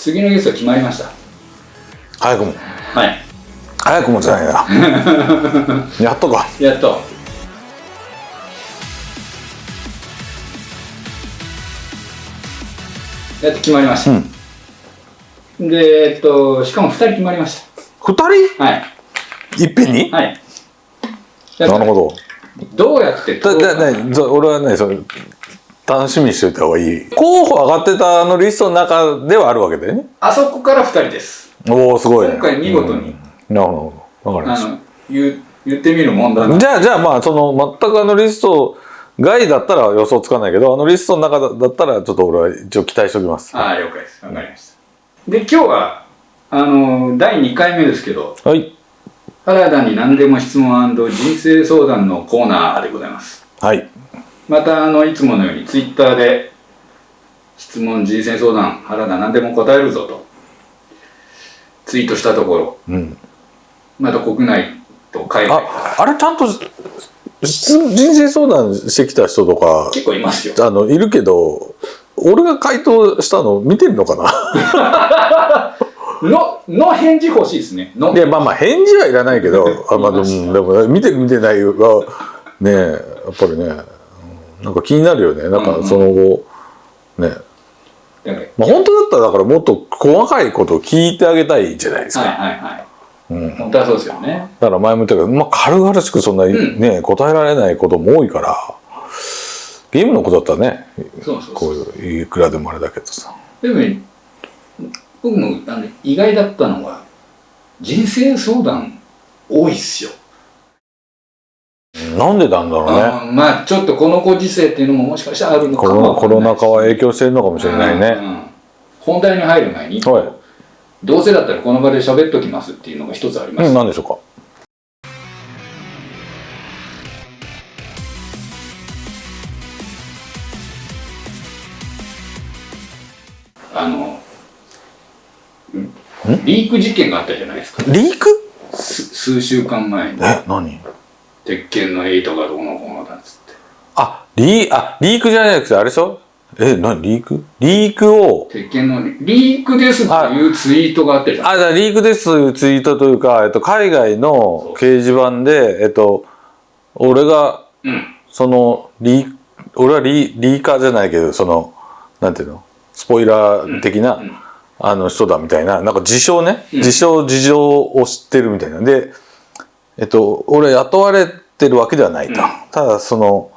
次のゲスト決まりました。早くも。はい。早くもじゃないな。やっとか。やっと。やっと決まりました、でえっとしかも2人決まりまし二たはい。人いっぺんに、はい。なるほど。どうやってだだねそ俺はねそれ楽しみにしといた方がいい。候補上がってたあのリストの中ではあるわけだよね。あそこから2人です。おおすごいね。今回見事に。うん。なるほど。わかりましあの言う言ってみるもんだなたじゃあじゃあまあその全くあのリスト外だったら予想つかないけどあのリストの中だだったらちょっと俺は一応期待しておきます。ああ了解です。わかりました。で今日はあの第2回目ですけど。はい。原田に何でも質問人生相談のコーナーでございます。はいまたあのいつものようにツイッターで質問人生相談原田何でも答えるぞとツイートしたところ。うん。また国内と海外。ああれちゃんと質人生相談してきた人とか結構いますよ。あのいるけど俺が回答したの見てるのかな？のの返事欲しいですね。の。いやまあまあ返事はいらないけどあ、まあ、でも でも見てる見てないはねやっぱりね。うんなんか気になるよね。なんかその後ね。だからまあ本当だったらだからもっと細かいことを聞いてあげたいじゃないですか、はいはいはい。うん、本当はそうですよね。だから前も言ったけど、まあ、軽々しくそんなにね、答えられないことも多いからゲームのことだったらねそうそうこそう。ういういくらでもあれだけどさ。でもね僕もあの意外だったのは人生相談多いっすよなんでなんだろうね。あーまあちょっとこのご時世っていうのももしかしたらあるのかもコロナ禍は影響してるのかもしれないね、うんうん。本題に入る前に、はい。どうせだったらこの場で喋っときますっていうのが一つあります、うん、何でしょうか。あのリーク事件があったじゃないですか。リーク？す数週間前に。え何？鉄拳のエイトがどうのこうのだっつって。あリーあリークじゃなくてあれでしょ？え何リーク？リークを。鉄拳のリークですっていうツイートがあったじゃん。あだリークですというツイートというか、えっと、海外の掲示板で、えっと、俺がうん。そのリー俺はリーリーカーじゃないけどそのなんていうの？スポイラー的な、うん。あの人だみたいななんか自称ね、うん。自称事情を知ってるみたいな。でえっと俺雇われてるわけではないと、うん。ただその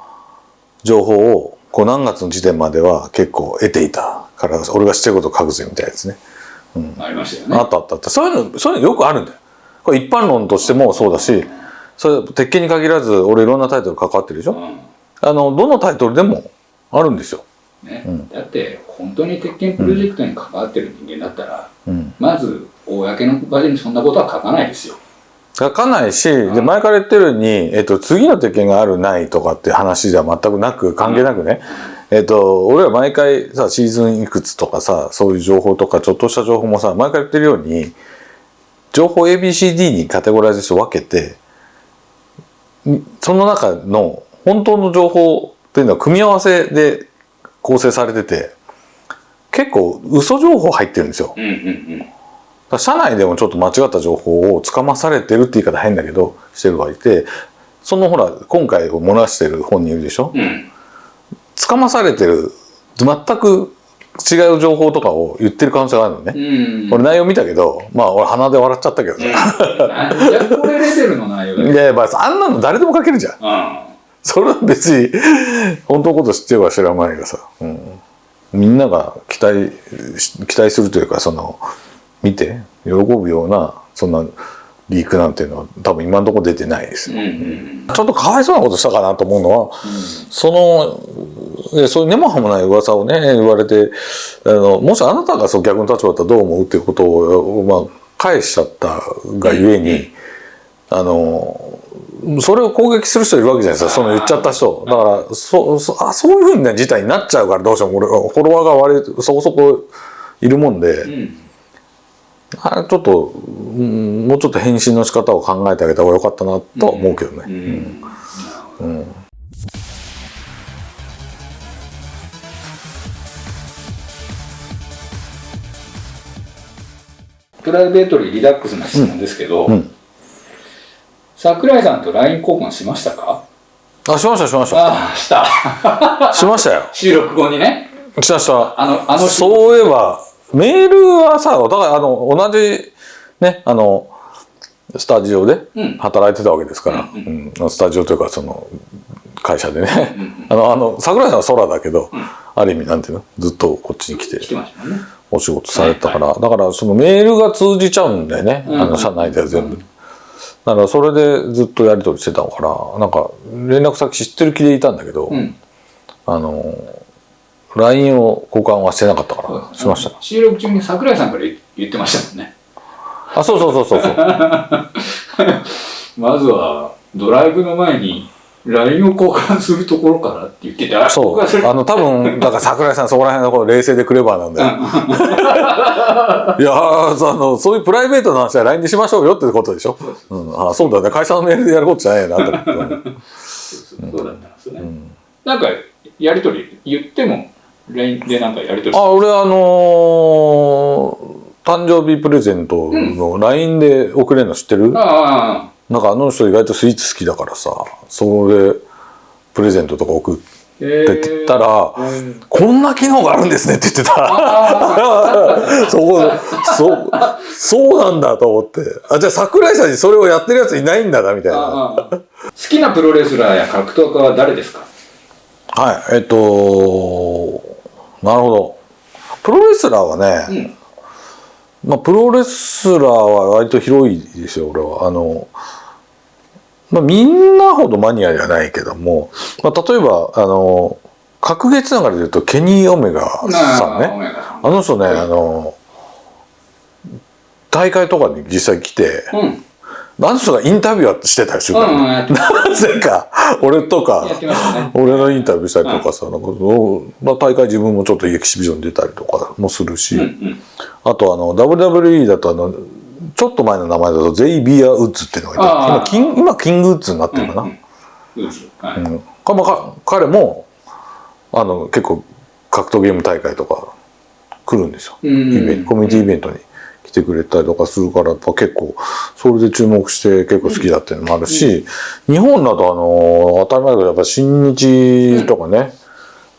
情報をこう何月の時点までは結構得ていたから俺が知ってることを書くぜみたいなやつね。ありましたよね。あったあった。あったそういうのそういうのよくあるんだよ。これ一般論としてもそうだしそれ鉄拳に限らず俺いろんなタイトル関わってるでしょ、うん。あのどのタイトルでもあるんですよ、ね。うん。だって本当に鉄拳プロジェクトに関わってる人間だったら、うん、まず公の場でそんなことは書かないですよ書かないしで前から言ってるように、えっと、次の鉄拳があるないとかって話じゃ全くなく関係なくね、えっと、俺は毎回さシーズンいくつとかさそういう情報とかちょっとした情報もさ毎回言ってるように情報 ABCD にカテゴライズして分けてにその中の本当の情報っていうのは組み合わせで構成されてて結構嘘情報入ってるんですよ。うんうんうん社内でもちょっと間違った情報をつかまされてるって言い方変だけどしてる人がいてそのほら今回を漏らしてる本人いるでしょ？うん。つかまされてる全く違う情報とかを言ってる可能性があるのね、うん。俺内容見たけどまあ俺鼻で笑っちゃったけどさ、なんこれレベルの内容だよいやいやまああんなの誰でも書けるじゃん。うん。それは別に本当のこと知ってるか知らないがさ、うん、みんなが期待し期待するというかその見て喜ぶようなそんなリークなんていうのは多分今のところ出てないですうんよ、うん。ちょっとかわいそうなことしたかなと思うのは、そのいやそういう根も葉もない噂をね言われてあのもしあなたがそう逆の立場だったらどう思うっていうことを、まあ、返しちゃったがゆえに、あのそれを攻撃する人いるわけじゃないですか。その言っちゃった人。だからそそあそういうふうな事態になっちゃうからどうしても。俺フォロワーが割とそこそこいるもんで、うんあれちょっと、うんもうちょっと返信の仕方を考えてあげた方がよかったなとは思うけどね。うん。うん。プライベートにリラックスな質問ですけど、うん。桜井さんと LINE 交換しましたか？あしましたしました。ああした。しましたよ。収録後にね。したした。あのあのそういえばメールはさお互いあの同じねあのスタジオでうん。働いてたわけですから、うんうん。スタジオというかその会社でね、あのあの桜井さんは空だけど、ある意味なんていうの？ずっとこっちに来てお仕事されてたから、だからそのメールが通じちゃうんだよね、うん。あの社内では全部、だからそれでずっとやり取りしてたからなんか連絡先知ってる気でいたんだけど、うん。あの LINE を交換はしてなかったからしました。収録中に桜井さんから言言ってましたもんね。あそうそうそうそうそう。まずはドライブの前に LINE を交換するところからって言っててあそう。あの多分だから桜井さんそこら辺のこう冷静でクレバーなんだよ いやあのそういうプライベートな話は LINE でしましょうよってことでしょ、うん、あそうだね。会社のメールでやることじゃないなと思って、うんそう。だったんですよね、なんかやり取り言っても LINE でなんかやり取りあ俺あのー誕生日プレゼントの LINE で送れるの知ってる、ああなんかあの人意外とスイーツ好きだからさそれプレゼントとか送ってって言ったら、うんこんな機能があるんですねって言ってた。そこ、そう、そうなんだと思って。あ、じゃあ桜井さんにそれをやってるやついないんだな、みたいな。好きなプロレスラーや格闘家は誰ですか？はい、えっと、なるほど。プロレスラーはね、うんまあ、プロレスラーは割と広いですよ、俺は。あの、まあ、みんなほどマニアじゃないけども、まあ、例えば、あの、格ゲーつながりで言うと、ケニー・オメガさんね。あの人ね、あの、大会とかに実際来て、うんあの人がインタビューはしてたりするうから、んうんなぜか、俺とかね、俺のインタビューしたりとかさ、なんかそうまあ、大会自分もちょっとエキシビジョン出たりとかもするし、うんうん。あとあの WWE だとあのちょっと前の名前だとゼイビア・ウッズっていうのがいて今キン今キングウッズになってるかな、彼もあの結構格闘ゲーム大会とか来るんですよ、うん。イベントコミュニティイベントに来てくれたりとかするからやっぱ結構それで注目して結構好きだっていうのもあるし、日本だとあの当たり前だけどやっぱ新日とかね、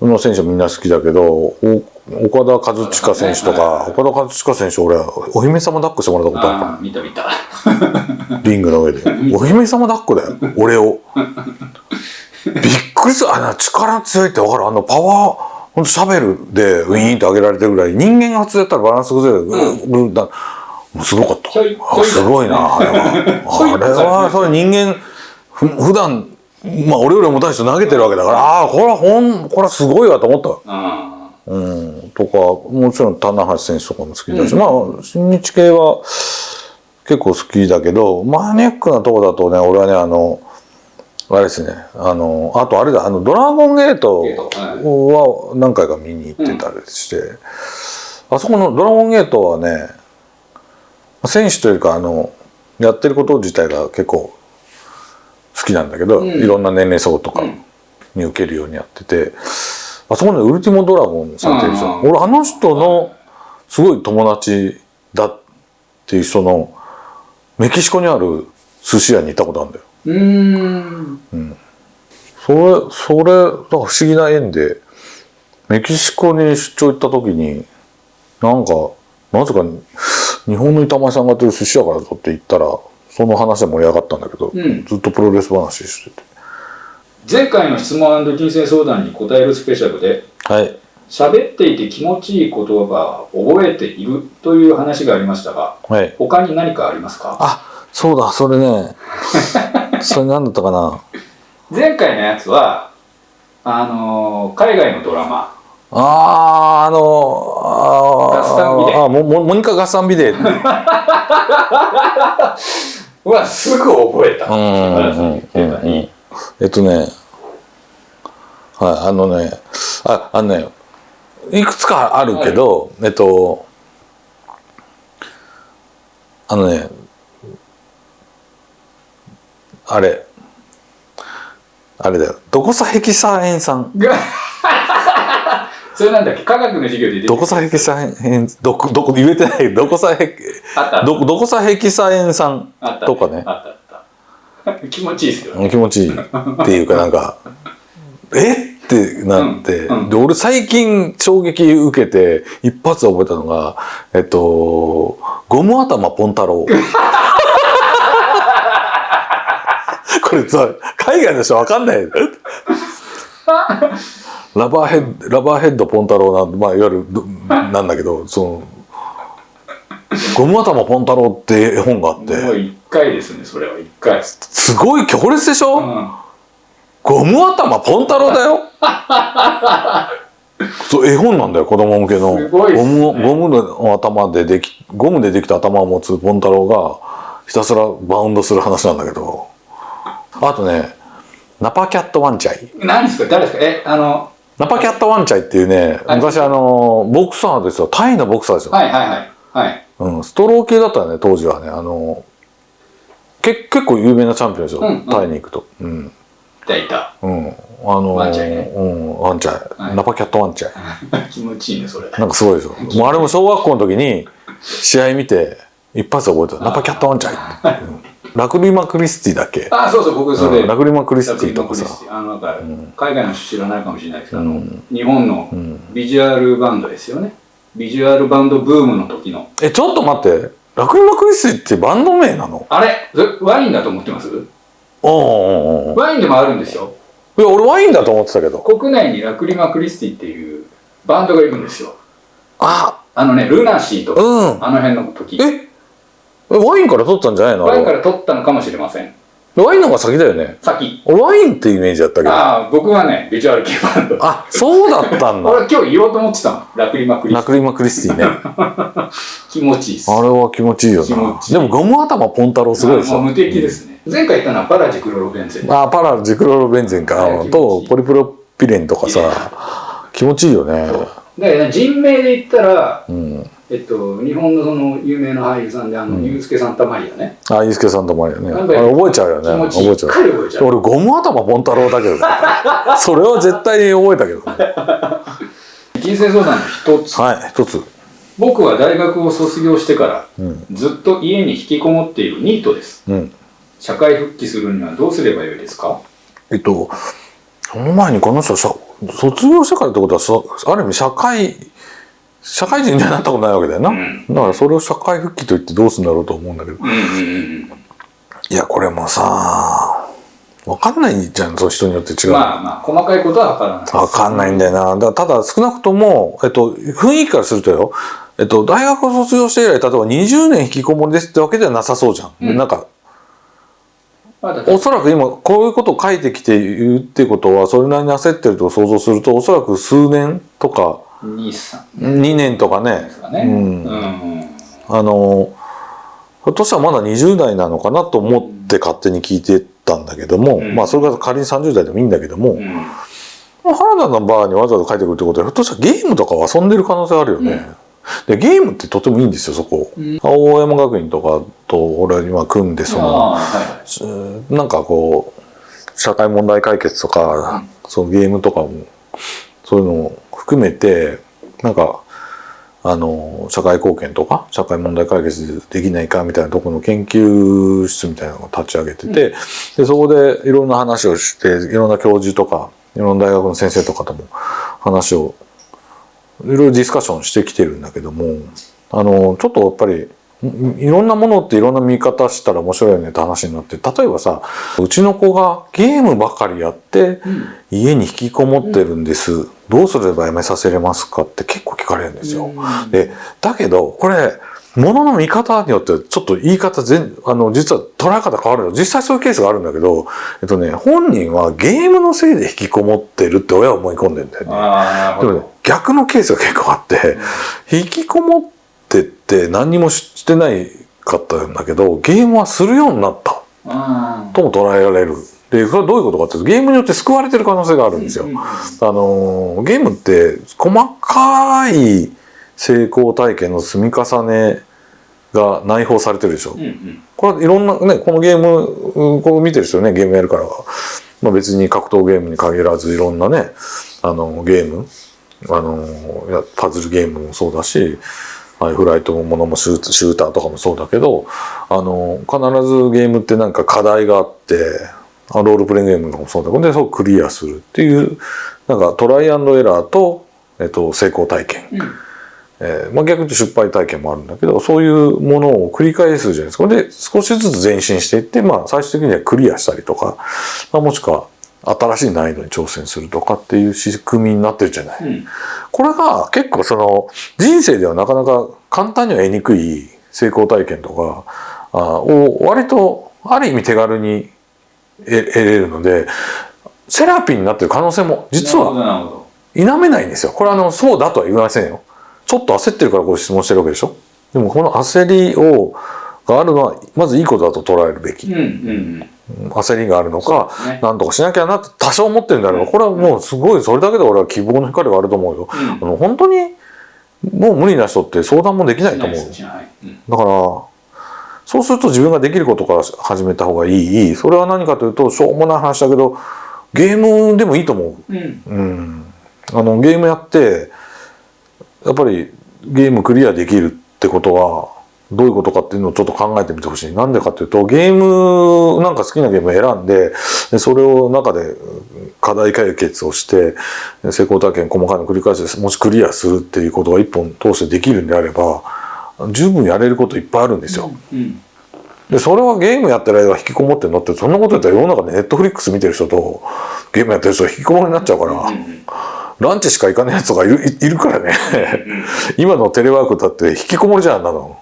の選手はみんな好きだけどお岡田和親選手とか岡田和親選手俺はお姫様抱っこしてもらったことあるかああ見た見た。らリングの上で。お姫様抱っこだよ。俺を。びっくりする。あの力強いって分かる。あのパワーほんとシャベルでウィーンって上げられてるぐらい人間が普通やったらバランス崩れる、うん、だすごかった。すごいなあれは。あれはそれ人間ふ普段まあ俺より重たい人投げてるわけだからああこれはほんこれはすごいわと思った。あうん、とかもちろん棚橋選手とかも好きだし、まあ新日系は結構好きだけどマニアックなとこだとね俺はねあのあれですね。あのあとあれだあのドラゴンゲートは何回か見に行ってたりして、あそこのドラゴンゲートはね選手というかあのやってること自体が結構好きなんだけど、うん。いろんな年齢層とかうんに受けるようにやってて、あそこのウルティモドラゴンさんっていう人、うん。俺あの人のすごい友達だっていう人のメキシコにある寿司屋に行ったことあるんだよ。うーん。それそれなんか不思議な縁でメキシコに出張行った時になんかなぜか日本の板前さんがやってる寿司屋からぞって言ったらその話で盛り上がったんだけど、うん。ずっとプロレス話してて。前回の質問人生相談に答えるスペシャルではい。喋っていて気持ちいい言葉を覚えているという話がありましたがはい。他に何かありますか？あそうだそれね それ何だったかな？前回のやつはあのー海外のドラマ。あーあのあーガスタンビデあモニカガスタンビデは すぐ覚えた。うんうん原田さん。言ってたのにえっとねはいあのねああのねいくつかあるけど、えっとあのねあれ。あれだよ。どこさヘキサエン酸がそれなんだっけ？科学の授業でどこさヘキサエンどこどこ言えてない。どこさヘキどどこさヘキサエン酸とかね。気持ちいいですよね。気持ちいい。っていうかなんか え？ってなって、うんうん。で俺最近衝撃受けて一発覚えたのがえっとゴム頭ポン太郎 これさ海外の人わかんないラバーヘッドラバーヘッドポン太郎なんまあいわゆるどなんだけどそのゴム頭ポン太郎って絵本があっもうて一回ですねそれは一回。すごい強烈でしょ、うんゴム頭ポン太郎だよ。そう絵本なんだよ子供向けの。ね。ゴムゴムの頭でできゴムでできた頭を持つポン太郎がひたすらバウンドする話なんだけどあとねナパキャットワンチャイ。何ですか？誰ですか？えあのナパキャットワンチャイっていうねはい。昔あのボクサーですよ。タイのボクサーですよ、はいはいはいはい。うん、ストロー系だったよね当時はね。あのけ結構有名なチャンピオンですよ、うんうん。タイに行くと。うん。いたいた。うん、あのワンチャイね。うん、ワンチャイ、はい。ナパキャットワンチャイ。気持ちいいねそれ。なんかすごいでしょ。もうあれも小学校の時に試合見て一発で覚えた。ナパキャットワンチャイ。うんラクリマ・クリスティだっけ？あそうそう僕それうんラクリマ・クリスティとかさ。あのなんか海外の人知らないかもしれないですけど、あのうん。日本のビジュアルバンドですよね。ビジュアルバンドブームの時の。え、ちょっと待って。ラクリマ・クリスティってバンド名なの？あれ？ワインだと思ってます？ワインでもあるんですよ。いや、俺ワインだと思ってたけど。国内にラクリマ・クリスティっていうバンドがいるんですよ。あ、あのねルナシーとか、うん。あの辺の時。ええ？ワインから取ったんじゃないの？あワインから取ったのかもしれません。ワインの方が先だよね。先。俺ワインってイメージだったけど。あああ僕はねビジュアル系バンド。そうだったんだ。俺今日言おうと思ってたの。ラクリマ・クリステラクリマ・クリスティね。ィ 気持ちいいです。あれは気持ちいいよな。気持ちいい。でもゴム頭ポン太郎すごいでしょ。もう無敵ですね。前回言ったのはパラジクロロベンゼン。あパラジクロロベンゼンか、はいとポリプロピレンとかさ。気持ちいいよね。で人名で言ったら、うんえっと、日本のその有名な俳優さんであの、うん。ユースケ・サンタマリアね。あユースケさんともあるよねあれ覚えちゃうよね。覚えちゃう。俺ゴム頭ポン太郎だけどね。それは絶対に覚えたけどね。人生相談の一つ。はい一つ。僕は大学を卒業してからうん。ずっと家に引きこもっているニートです。うん。社会復帰するにはどうすればよいですか？えっとその前にこの人さ卒業してからってことはさある意味社会社会人にはなったことないわけだよな、うん。だからそれを社会復帰と言ってどうするんだろうと思うんだけど。うんうんうんいやこれもさわかんないじゃんそう人によって違う、まあまあ細かいことは分からない。わかんないんだよな。だただ少なくとも、えっと、雰囲気からするとよ、えっと、大学を卒業して以来、例えば20年引きこもりですってわけではなさそうじゃん。うん。なんか、おそらく今、こういうことを書いてきて言うってことは、それなりに焦ってると想像すると、おそらく数年とか、2年とかね。あの、ひょっとしたらまだ20代なのかなと思って勝手に聞いてたんだけども、うん。まあそれが仮に30代でもいいんだけども、うん。原田のバーにわざわざ帰ってくるってことはひょっとしたらゲームとかを遊んでる可能性あるよね。でゲームってとてもいいんですよそこ。うん青山学院とかと俺は今組んでそのはいはい。なんかこう社会問題解決とか、そのゲームとかもそういうのを含めてなんかあの社会貢献とか社会問題解決できないかみたいなところの研究室みたいなのを立ち上げてて、でそこでいろんな話をしていろんな教授とかいろんな大学の先生とかとも話をいろいろディスカッションしてきてるんだけどもあのちょっとやっぱりんいろんなものっていろんな見方したら面白いよねって話になって例えばさうちの子がゲームばかりやってうん。家に引きこもってるんです、どうすればやめさせれますかって結構聞かれるんですよ。うん。でだけどこれ物の見方によってちょっと言い方全あの実は捉え方変わるの。実際そういうケースがあるんだけど、えっとね、本人はゲームのせいで引きこもってるって親は思い込んでんだよね。でもね逆のケースが結構あって、引きこもってって何にもしてないかったんだけどゲームはするようになったとも捉えられる。でそれはどういうことかっていうとゲームによって救われてる可能性があるんですよ。うんあのゲームって細かい成功体験の積み重ねが内包されてるでしょ。うんうんこれはいろんなねこのゲームうんこう見てる人ねゲームやるから、まあ、別に格闘ゲームに限らずいろんなねあのゲームあのパズルゲームもそうだしああいうフライトのものもシューシューターとかもそうだけどあの必ずゲームってなんか課題があってあロールプレイングゲームとかもそうだけどでそうクリアするっていうなんかトライアンドエラーと、えっと、成功体験、うん。えーまあ、逆に言うと失敗体験もあるんだけどそういうものを繰り返すじゃないですか。で少しずつ前進していって、まあ、最終的にはクリアしたりとか、まあ、もしくは新しい難易度に挑戦するとかっていう仕組みになってるじゃない。うんこれが結構その人生ではなかなか簡単には得にくい成功体験とかあを割とある意味手軽に得得れるのでセラピーになってる可能性も実は否めないんですよ。これはあのそうだとは言いませんよ。ちょっと焦ってるからご質問してるわけでしょ。でもこの焦りをがあるのはまずいいことだと捉えるべき。うんうん焦りがあるのか、ねなんとかしなきゃなって多少思ってるんであればこれはもうすごいそれだけで俺は希望の光があると思うよ。うんあの本当にもう無理な人って相談もできないと思う。だからそうすると自分ができることから始めた方がいい。それは何かというとしょうもない話だけどゲームでもいいと思う。うんうん、あのゲームやってやっぱりゲームクリアできるってことはどういうことかっていうのをちょっと考えてみてほしい。なんでかっていうとゲームなんか好きなゲームを選んででそれを中で課題解決をして成功体験細かいの繰り返してもしクリアするっていうことが一本通してできるんであれば十分やれることいっぱいあるんですよ。うんでそれはゲームやってる間引きこもってんのってそんなことやったら世の中でネットフリックス見てる人とゲームやってる人は引きこもりになっちゃうから。うんランチしか行かないやつがいるいいるからね。今のテレワークだって引きこもりじゃんなの。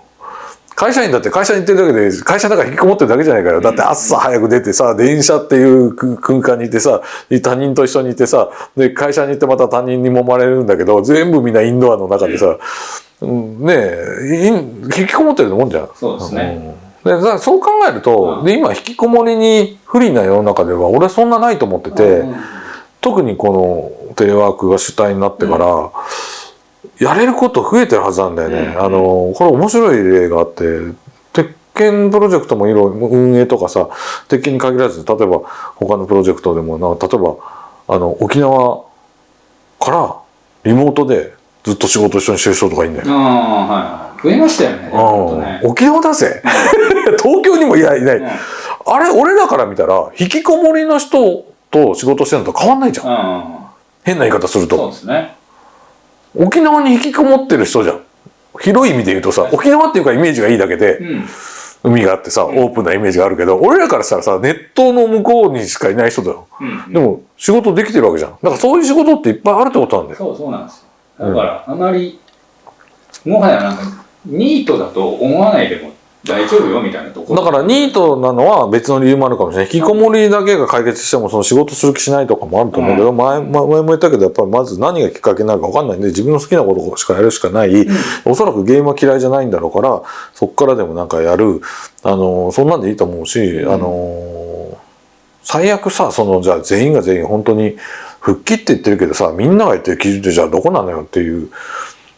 会社員だって会社に行ってるだけで会社の中引きこもってるだけじゃないかよ。だって朝早く出てさ、電車っていう空空間にいてさ、他人と一緒にいてさ、で、会社に行ってまた他人に揉まれるんだけど、全部みんなインドアの中でさ、うんねえ、い引きこもってるもんじゃん。そうですね。うん。でだそう考えると、うん。で今引きこもりに不利な世の中では俺はそんなないと思ってて、うん特にこのテレワークが主体になってから、やれること増えてるはずなんだよね。うん。あのこれ面白い例があって鉄拳プロジェクトもいろいろ運営とかさ鉄拳に限らず例えば他のプロジェクトでもな例えばあの沖縄からリモートでずっと仕事一緒にしてる人とかいいんだよ。増えましたよねねうん。沖縄だぜ。東京にもいないいない、うん。あれ俺らから見たら引きこもりの人と仕事してるのと変わんないじゃん。うん。変な言い方すると。そうですね沖縄に引きこもってる人じゃん。広い意味で言うとさ沖縄っていうかイメージがいいだけでうん。海があってさオープンなイメージがあるけど俺らからしたらさネットの向こうにしかいない人だよ。うん。でも仕事できてるわけじゃん。だからそういう仕事っていっぱいあるってことなんだよ。そうそうなんですよ。だからあまりもはやなんかニートだと思わないでも大丈夫よみたいなところ。だからニートなのは別の理由もあるかもしれない。引きこもりだけが解決してもその仕事する気しないとかもあると思うけど、前前前も言ったけどやっぱりまず何がきっかけになるか分かんないんで自分の好きなことしかやるしかない、おそらくゲームは嫌いじゃないんだろうからそっからでもなんかやる。あのそんなんでいいと思うし、ん。あの最悪さそのじゃあ全員が全員本当に復帰って言ってるけどさみんなが言ってる基準ってじゃあどこなのよっていう、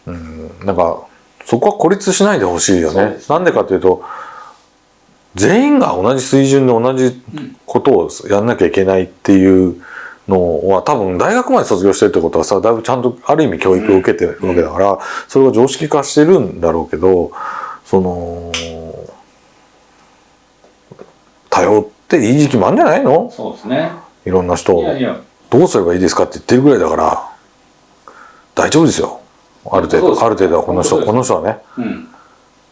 うん、なんかそこは孤立しないでほしいよね。なんでかというと全員が同じ水準で同じことをやんなきゃいけないっていうのは多分大学まで卒業してるってことはさだいぶちゃんとある意味教育を受けてるわけだから、それが常識化してるんだろうけどその頼っていい時期もあるんじゃないの？そうですね。いろんな人いやいや。どうすればいいですかって言ってるぐらいだから大丈夫ですよある程度ある程度はこの人この人はね。うん。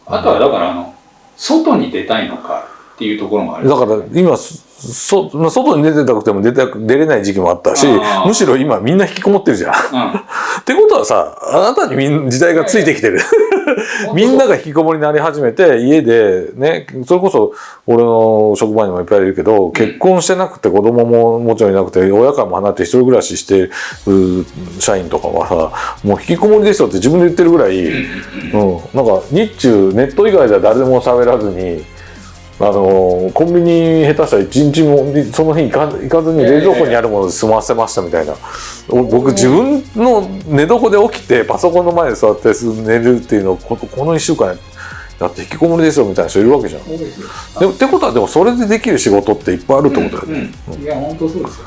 あとはだからあの外に出たいのかっていうところもある。だから今そまあ外に出てたくても出たく出れない時期もあったしむしろ今みんな引きこもってるじゃん。ってことはさあなたにみん時代がついてきてる。うん。みんなが引きこもりになり始めて家でねそれこそ俺の職場にもいっぱいいるけど結婚してなくて子供ももちろんいなくて親からも離れて一人暮らししてる社員とかはさもう引きこもりですよって自分で言ってるぐらい、うん、なんか日中ネット以外では誰でも喋らずに。あのコンビニ下手したら一日もその日行か行かずに冷蔵庫にあるもので済ませましたみたいな、お僕自分の寝床で起きてパソコンの前で座って寝るっていうのをここの1週間やって引きこもりですよみたいな人いるわけじゃん。でもってことはでもそれでできる仕事っていっぱいあるってことだよね。うん。うんいや本当そうですよ。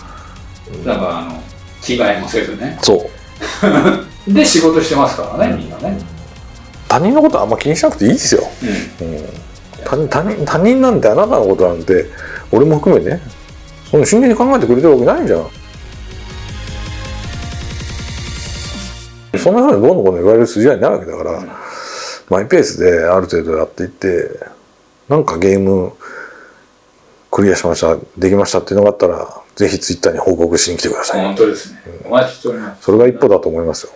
だからあの着替えもせずね。そう。で仕事してますからねみんなね。他人のことはあんま気にしなくていいですよ、うん。うん、他人他人他人なんてあなたのことなんて俺も含めね。その真剣に考えてくれてるわけないじゃん。そんなふうにどうのこうの言われる筋合いないわけだから、マイペースである程度やっていってなんかゲームクリアしましたできましたっていうのがあったらぜひツイッターに報告しに来てください、本当ですね。お待ちしております。それが一歩だと思いますよ